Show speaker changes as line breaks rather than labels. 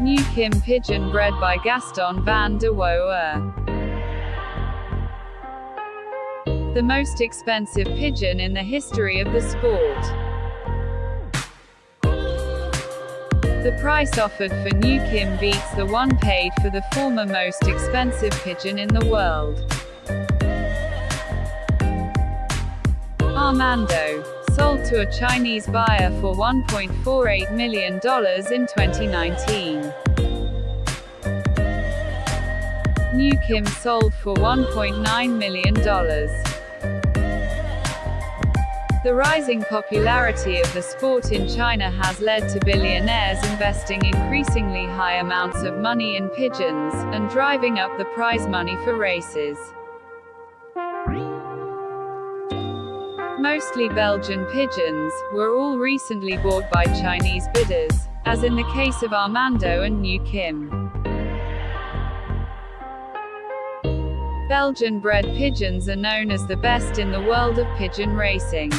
New Kim pigeon bred by Gaston Van de Wouwer. The most expensive pigeon in the history of the sport. The price offered for New Kim beats the one paid for the former most expensive pigeon in the world. Armando, sold to a Chinese buyer for $1.48 million in 2019. New Kim sold for $1.9 million. The rising popularity of the sport in China has led to billionaires investing increasingly high amounts of money in pigeons, and driving up the prize money for races. Mostly Belgian pigeons, were all recently bought by Chinese bidders, as in the case of Armando and New Kim. Belgian bred pigeons are known as the best in the world of pigeon racing.